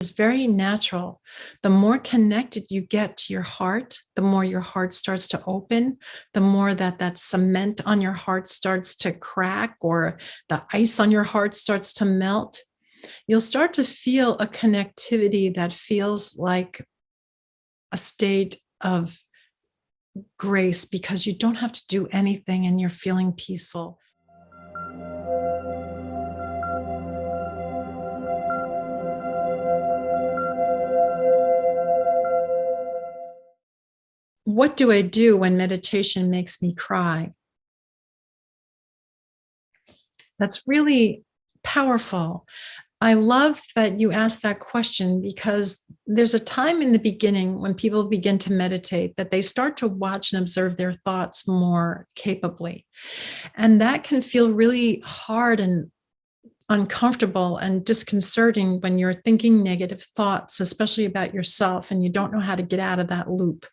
is very natural. The more connected you get to your heart, the more your heart starts to open, the more that that cement on your heart starts to crack or the ice on your heart starts to melt, you'll start to feel a connectivity that feels like a state of grace because you don't have to do anything and you're feeling peaceful. What do I do when meditation makes me cry? That's really powerful. I love that you asked that question because there's a time in the beginning when people begin to meditate that they start to watch and observe their thoughts more capably. And that can feel really hard and uncomfortable and disconcerting when you're thinking negative thoughts, especially about yourself, and you don't know how to get out of that loop.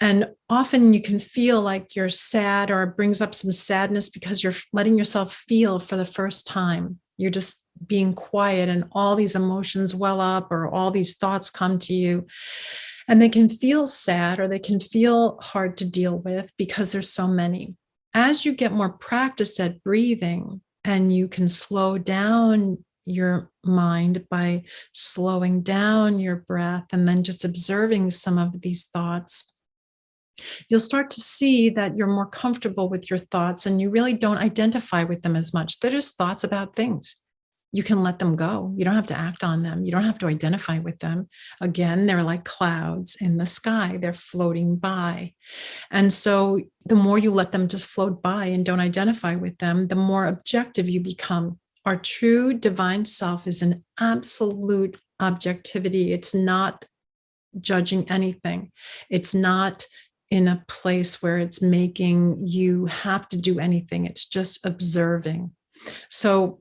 And often you can feel like you're sad or it brings up some sadness because you're letting yourself feel for the first time. You're just being quiet and all these emotions well up or all these thoughts come to you and they can feel sad or they can feel hard to deal with because there's so many. As you get more practiced at breathing and you can slow down your mind by slowing down your breath and then just observing some of these thoughts, you'll start to see that you're more comfortable with your thoughts and you really don't identify with them as much. They're just thoughts about things you can let them go. You don't have to act on them. You don't have to identify with them. Again, they're like clouds in the sky. They're floating by. And so the more you let them just float by and don't identify with them, the more objective you become. Our true divine self is an absolute objectivity. It's not judging anything. It's not in a place where it's making you have to do anything. It's just observing. So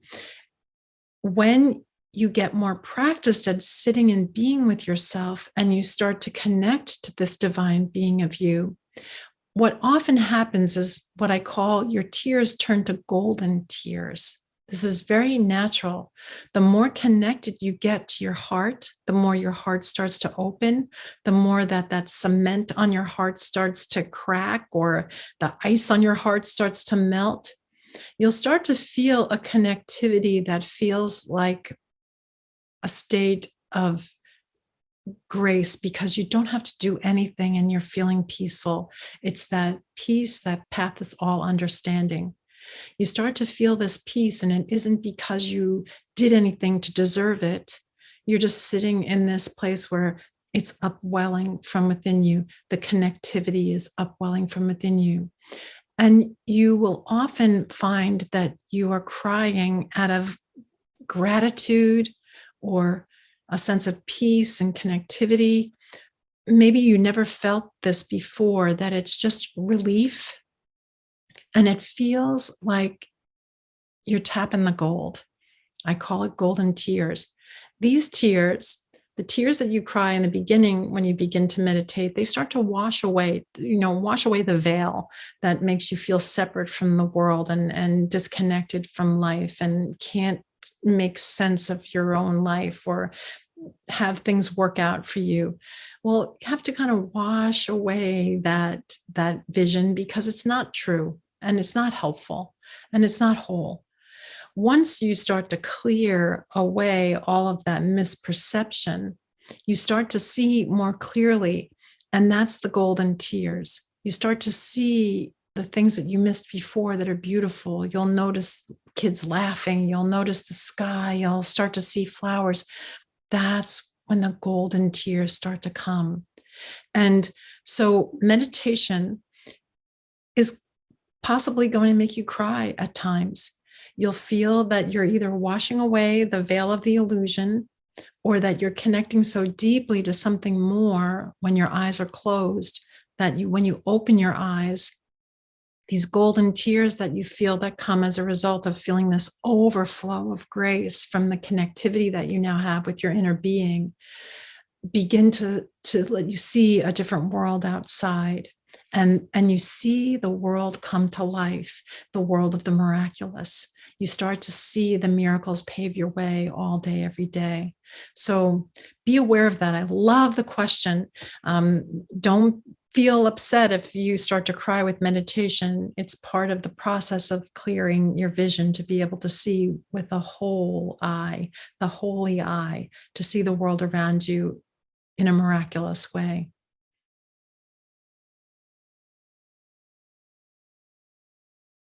when you get more practiced at sitting and being with yourself and you start to connect to this divine being of you, what often happens is what I call your tears turn to golden tears. This is very natural. The more connected you get to your heart, the more your heart starts to open, the more that that cement on your heart starts to crack or the ice on your heart starts to melt you'll start to feel a connectivity that feels like a state of grace because you don't have to do anything and you're feeling peaceful. It's that peace, that path is all understanding. You start to feel this peace and it isn't because you did anything to deserve it. You're just sitting in this place where it's upwelling from within you. The connectivity is upwelling from within you. And you will often find that you are crying out of gratitude or a sense of peace and connectivity. Maybe you never felt this before, that it's just relief. And it feels like you're tapping the gold. I call it golden tears. These tears the tears that you cry in the beginning when you begin to meditate, they start to wash away, you know, wash away the veil that makes you feel separate from the world and, and disconnected from life and can't make sense of your own life or have things work out for you. Well, you have to kind of wash away that, that vision because it's not true and it's not helpful and it's not whole once you start to clear away all of that misperception, you start to see more clearly, and that's the golden tears. You start to see the things that you missed before that are beautiful. You'll notice kids laughing, you'll notice the sky, you'll start to see flowers. That's when the golden tears start to come. And so meditation is possibly going to make you cry at times you'll feel that you're either washing away the veil of the illusion or that you're connecting so deeply to something more when your eyes are closed that you when you open your eyes these golden tears that you feel that come as a result of feeling this overflow of grace from the connectivity that you now have with your inner being begin to to let you see a different world outside and and you see the world come to life the world of the miraculous you start to see the miracles pave your way all day, every day. So be aware of that. I love the question. Um, don't feel upset if you start to cry with meditation. It's part of the process of clearing your vision to be able to see with a whole eye, the holy eye, to see the world around you in a miraculous way.